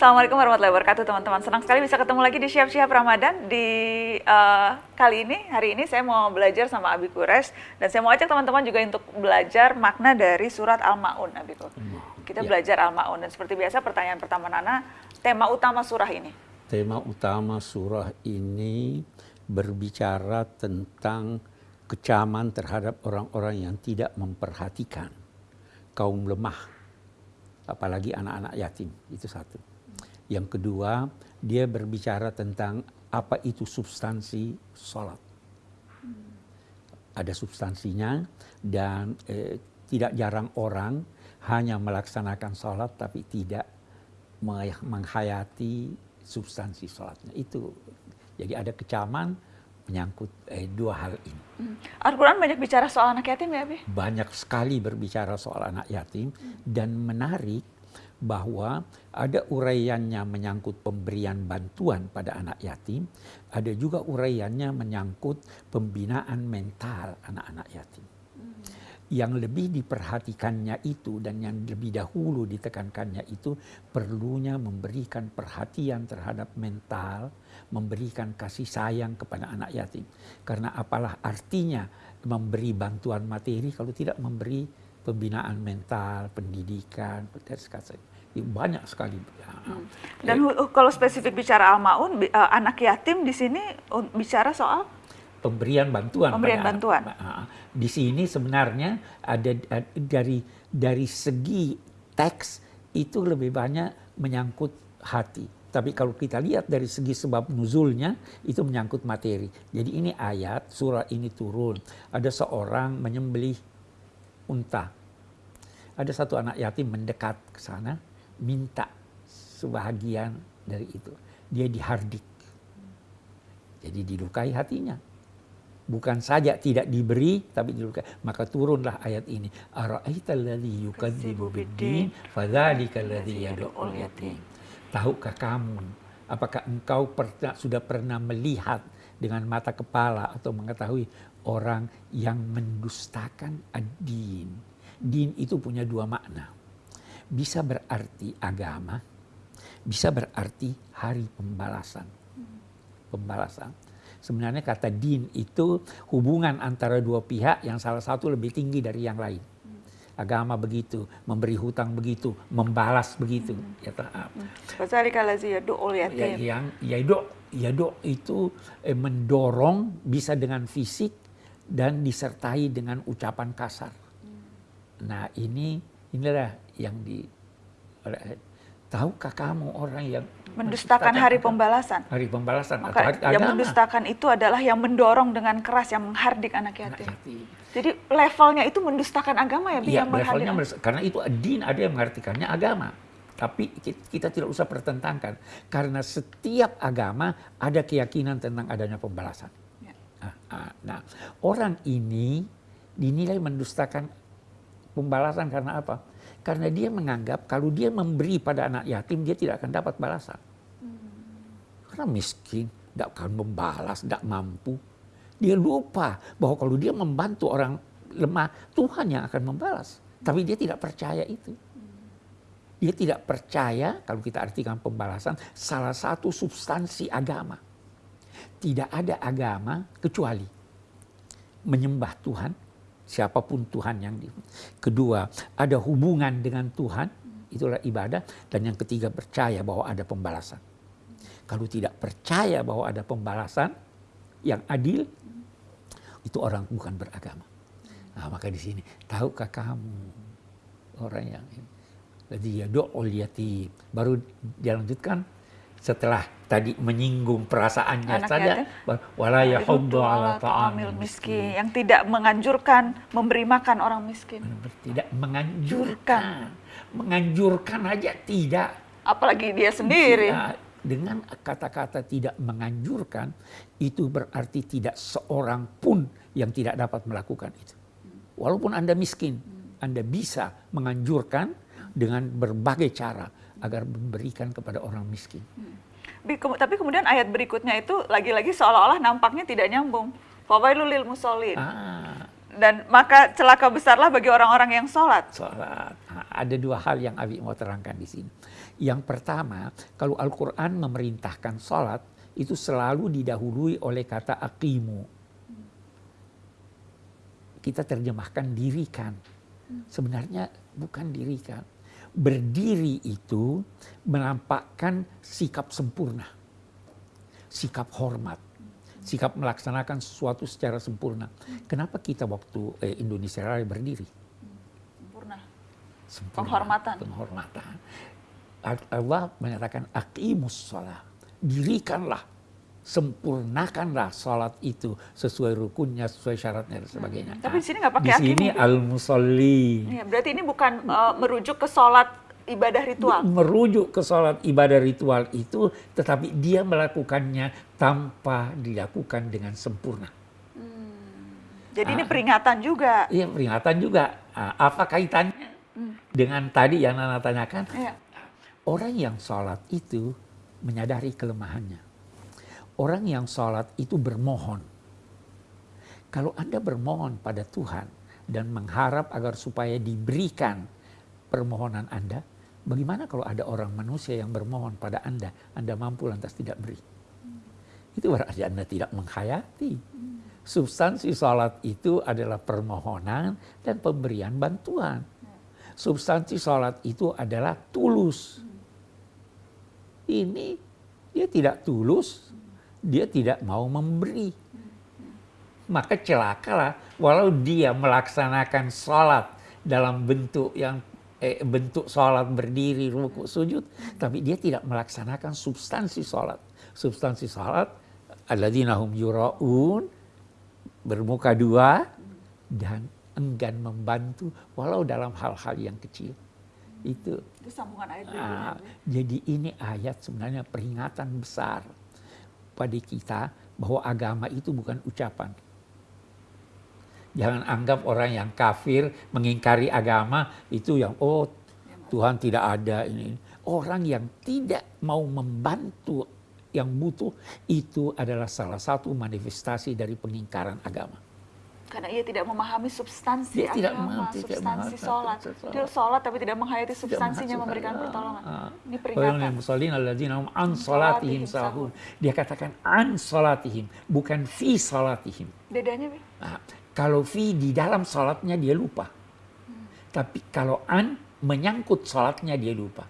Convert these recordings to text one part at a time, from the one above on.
Assalamualaikum warahmatullahi wabarakatuh teman-teman. Senang sekali bisa ketemu lagi di Siap-Siap Ramadan. Di uh, kali ini, hari ini saya mau belajar sama Abi Kures. Dan saya mau ajak teman-teman juga untuk belajar makna dari surat Al-Ma'un. Kita ya. belajar Al-Ma'un. Dan seperti biasa pertanyaan pertama Nana, tema utama surah ini. Tema utama surah ini berbicara tentang kecaman terhadap orang-orang yang tidak memperhatikan kaum lemah apalagi anak-anak yatim itu satu yang kedua, dia berbicara tentang apa itu substansi sholat. Ada substansinya dan eh, tidak jarang orang hanya melaksanakan sholat tapi tidak menghayati substansi sholatnya. Itu jadi ada kecaman menyangkut eh, dua hal ini. Hmm. Al-Quran banyak bicara soal anak yatim ya, Bi? Banyak sekali berbicara soal anak yatim hmm. dan menarik bahwa ada uraiannya menyangkut pemberian bantuan pada anak yatim, ada juga uraiannya menyangkut pembinaan mental anak-anak yatim. Hmm. Yang lebih diperhatikannya itu dan yang lebih dahulu ditekankannya itu perlunya memberikan perhatian terhadap mental, memberikan kasih sayang kepada anak yatim. Karena apalah artinya memberi bantuan materi kalau tidak memberi pembinaan mental, pendidikan, banyak sekali. Hmm. Dan kalau spesifik bicara Al-Maun, uh, anak yatim di sini bicara soal pemberian bantuan. Pemberian bantuan. Di sini sebenarnya ada dari dari segi teks itu lebih banyak menyangkut hati. Tapi kalau kita lihat dari segi sebab nuzulnya itu menyangkut materi. Jadi ini ayat surah ini turun. Ada seorang menyembelih unta. Ada satu anak yatim mendekat ke sana minta sebahagian dari itu. Dia dihardik. Jadi dilukai hatinya. Bukan saja tidak diberi, tapi dilukai. Maka turunlah ayat ini. Tahukah kamu, apakah engkau pernah, sudah pernah melihat dengan mata kepala atau mengetahui orang yang mendustakan ad-din. Din itu punya dua makna bisa berarti agama, bisa berarti hari pembalasan. Pembalasan. Sebenarnya kata din itu hubungan antara dua pihak yang salah satu lebih tinggi dari yang lain. Agama begitu, memberi hutang begitu, membalas begitu. Hmm. Ya taat. Ya, ya yang yado yado itu eh, mendorong bisa dengan fisik dan disertai dengan ucapan kasar. Nah ini inilah yang di tahukah kamu orang yang mendustakan hari pembalasan hari pembalasan Maka atau hari yang mendustakan itu adalah yang mendorong dengan keras yang menghardik anak yatim. Anak yatim. Jadi levelnya itu mendustakan agama ya, ya levelnya karena itu din ada yang mengartikannya agama. Tapi kita tidak usah pertentangkan karena setiap agama ada keyakinan tentang adanya pembalasan. Nah, nah, nah, orang ini dinilai mendustakan pembalasan karena apa? Karena dia menganggap kalau dia memberi pada anak yatim, dia tidak akan dapat balasan. Karena miskin, tidak akan membalas, tidak mampu. Dia lupa bahwa kalau dia membantu orang lemah, Tuhan yang akan membalas. Tapi dia tidak percaya itu. Dia tidak percaya, kalau kita artikan pembalasan, salah satu substansi agama. Tidak ada agama kecuali menyembah Tuhan siapa pun Tuhan yang di. Kedua, ada hubungan dengan Tuhan, itulah ibadah. Dan yang ketiga, percaya bahwa ada pembalasan. Kalau tidak percaya bahwa ada pembalasan yang adil, itu orang bukan beragama. Nah, maka di sini, tahukah kamu orang yang ini? Jadi ya do'ul yatim. Baru dilanjutkan setelah tadi menyinggung perasaannya Anak saja wala yahuddu ala ta'amil miskin. yang tidak menganjurkan memberi makan orang miskin. Tidak menganjurkan. Menganjurkan aja tidak. Apalagi dia sendiri. Tidak. dengan kata-kata tidak menganjurkan itu berarti tidak seorang pun yang tidak dapat melakukan itu. Walaupun Anda miskin Anda bisa menganjurkan dengan berbagai cara agar memberikan kepada orang miskin. Hmm. Tapi kemudian ayat berikutnya itu lagi-lagi seolah-olah nampaknya tidak nyambung. Fawailul lil musallin. Ah. Dan maka celaka besarlah bagi orang-orang yang sholat. Sholat. Nah, ada dua hal yang Abi mau terangkan di sini. Yang pertama, kalau Al-Quran memerintahkan sholat, itu selalu didahului oleh kata akimu. Kita terjemahkan dirikan. Sebenarnya bukan dirikan. Berdiri itu menampakkan sikap sempurna. Sikap hormat. Sikap melaksanakan sesuatu secara sempurna. Kenapa kita waktu eh, Indonesia Raya berdiri? Sempurna. Sempurna. Penghormatan. Penghormatan. Allah menyatakan aqimus sholat. Dirikanlah, sempurnakanlah sholat itu sesuai rukunnya, sesuai syaratnya dan sebagainya. Tapi di sini nggak pakai Di sini al musolli Iya, berarti ini bukan eh, merujuk ke sholat ibadah ritual. merujuk ke sholat ibadah ritual itu, tetapi dia melakukannya tanpa dilakukan dengan sempurna. Jadi Ah. ini peringatan juga. Iya peringatan juga. Ah, Apa kaitannya dengan tadi yang Nana tanyakan? Iya. Orang yang sholat itu menyadari kelemahannya. Orang yang sholat itu bermohon. Kalau Anda bermohon pada Tuhan dan mengharap agar supaya diberikan permohonan Anda, bagaimana kalau ada orang manusia yang bermohon pada Anda, Anda mampu lantas tidak beri? Itu berarti Anda tidak menghayati. Substansi sholat itu adalah permohonan dan pemberian bantuan. Substansi sholat itu adalah tulus. Ini dia tidak tulus, dia tidak mau memberi. Maka celakalah walau dia melaksanakan sholat dalam bentuk yang eh, bentuk sholat berdiri, ruku, sujud, tapi dia tidak melaksanakan substansi sholat. Substansi sholat alladzina hum yura'un bermuka dua dan enggan membantu walau dalam hal-hal yang kecil. Itu Itu sambungan ayat berikutnya. Ah, jadi ini ayat sebenarnya peringatan besar pada kita bahwa agama itu bukan ucapan. Jangan anggap orang yang kafir mengingkari agama itu yang oh Tuhan tidak ada ini. Orang yang tidak mau membantu yang butuh itu adalah salah satu manifestasi dari pengingkaran agama. Karena ia tidak memahami substansi Dia tidak agama, memahami, tidak substansi memahami sholat. Dia sholat tapi tidak menghayati Tidak substansinya masuk memberikan pertolongan. Ah. Ini Wa peringatan. musallin alladzina hum an salatihim sahun. Dia katakan an salatihim, bukan fi salatihim. Bedanya, Bi? Nah, kalau fi di dalam salatnya dia lupa. Tapi kalau an menyangkut salatnya dia lupa.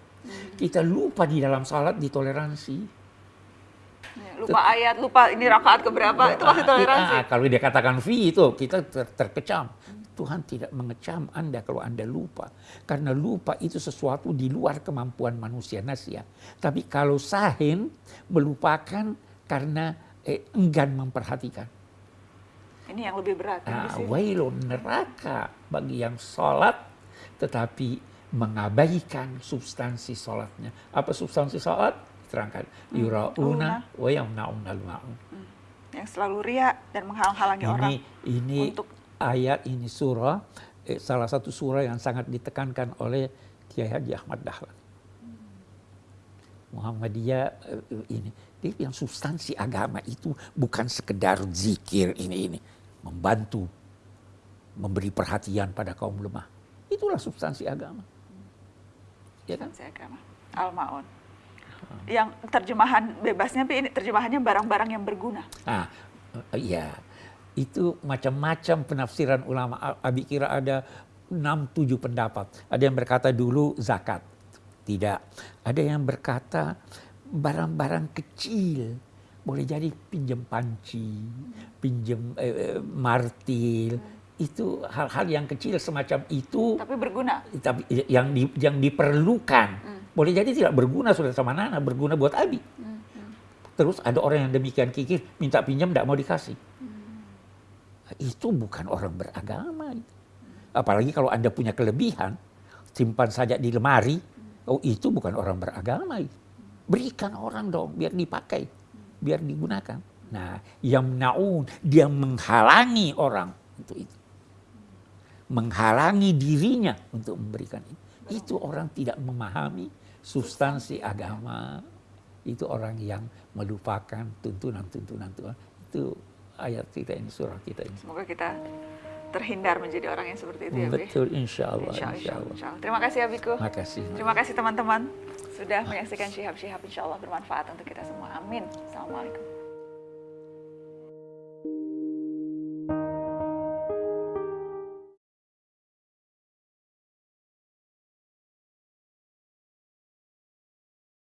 Kita lupa di dalam salat ditoleransi. Ya, lupa ayat, lupa ini rakaat keberapa, itu masih toleransi. Ah, kalau dia katakan fi itu kita ter- terkecam. Tuhan tidak mengecam Anda kalau Anda lupa. Karena lupa itu sesuatu di luar kemampuan manusia nasia. Tapi kalau sahin melupakan karena eh, enggan memperhatikan. Ini yang lebih berat. Nah, sini. wailun neraka bagi yang sholat tetapi mengabaikan substansi sholatnya. Apa substansi sholat? Terangkan. Yura'una wa yamna'unal ma'un. Yang selalu ria dan menghalang-halangi orang. Ini ini untuk- ayat ini surah eh, salah satu surah yang sangat ditekankan oleh Kiai Haji Ahmad Dahlan. Muhammadiyah eh, ini dia bilang substansi agama itu bukan sekedar zikir ini ini membantu memberi perhatian pada kaum lemah. Itulah substansi agama. Ya kan? Substansi agama. Al-Ma'un. Yang terjemahan bebasnya, Bi, ini terjemahannya barang-barang yang berguna. Ah, eh, iya. Itu macam-macam penafsiran ulama. Abi kira ada 6-7 pendapat. Ada yang berkata dulu zakat. Tidak. Ada yang berkata barang-barang kecil. Boleh jadi pinjam panci, pinjam eh, eh, martil. Itu hal-hal yang kecil semacam itu Tapi berguna. tapi yang di, yang diperlukan. Boleh jadi tidak berguna sudah sama Nana, berguna buat Abi. Terus ada orang yang demikian kikir, minta pinjam tidak mau dikasih. Itu bukan orang beragama. itu. Apalagi kalau Anda punya kelebihan, simpan saja di lemari, oh itu bukan orang beragama. itu. Berikan orang dong, biar dipakai, biar digunakan. Nah, yang naun, dia menghalangi orang untuk itu. Menghalangi dirinya untuk memberikan itu. Itu orang tidak memahami substansi agama. Itu orang yang melupakan tuntunan-tuntunan Tuhan. Itu ayat kita ini, surah kita ini. Semoga kita terhindar menjadi orang yang seperti itu ya, Bi? Betul, insya Allah. Insya, Insya insya, Allah. insya Allah. Terima kasih Abiku. Makasih. Terima kasih teman-teman sudah menyaksikan Syihab Syihab. Insya Allah bermanfaat untuk kita semua. Amin. Assalamualaikum.